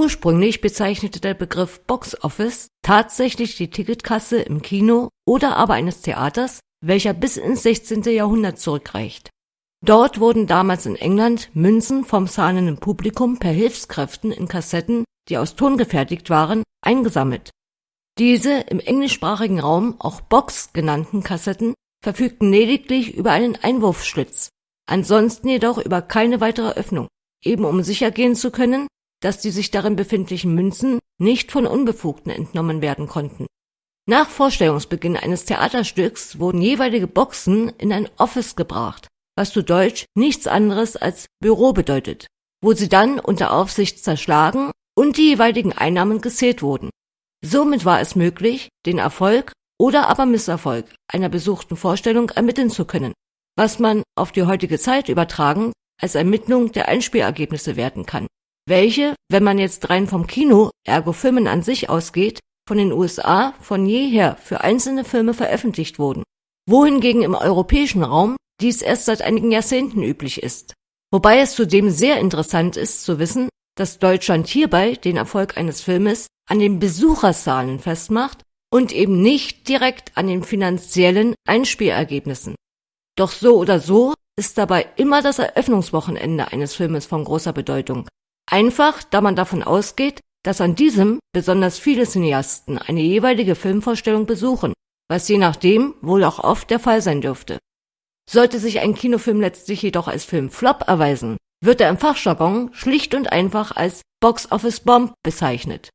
Ursprünglich bezeichnete der Begriff Box Office tatsächlich die Ticketkasse im Kino oder aber eines Theaters, welcher bis ins 16. Jahrhundert zurückreicht. Dort wurden damals in England Münzen vom zahlenden Publikum per Hilfskräften in Kassetten, die aus Ton gefertigt waren, eingesammelt. Diese im englischsprachigen Raum auch Box genannten Kassetten verfügten lediglich über einen Einwurfschlitz, ansonsten jedoch über keine weitere Öffnung, eben um sichergehen zu können dass die sich darin befindlichen Münzen nicht von Unbefugten entnommen werden konnten. Nach Vorstellungsbeginn eines Theaterstücks wurden jeweilige Boxen in ein Office gebracht, was zu Deutsch nichts anderes als Büro bedeutet, wo sie dann unter Aufsicht zerschlagen und die jeweiligen Einnahmen gezählt wurden. Somit war es möglich, den Erfolg oder aber Misserfolg einer besuchten Vorstellung ermitteln zu können, was man auf die heutige Zeit übertragen als Ermittlung der Einspielergebnisse werten kann welche, wenn man jetzt rein vom Kino, ergo Filmen an sich ausgeht, von den USA von jeher für einzelne Filme veröffentlicht wurden, wohingegen im europäischen Raum dies erst seit einigen Jahrzehnten üblich ist. Wobei es zudem sehr interessant ist zu wissen, dass Deutschland hierbei den Erfolg eines Filmes an den Besucherzahlen festmacht und eben nicht direkt an den finanziellen Einspielergebnissen. Doch so oder so ist dabei immer das Eröffnungswochenende eines Filmes von großer Bedeutung, Einfach, da man davon ausgeht, dass an diesem besonders viele Cineasten eine jeweilige Filmvorstellung besuchen, was je nachdem wohl auch oft der Fall sein dürfte. Sollte sich ein Kinofilm letztlich jedoch als Filmflop erweisen, wird er im Fachjargon schlicht und einfach als Box Office Bomb bezeichnet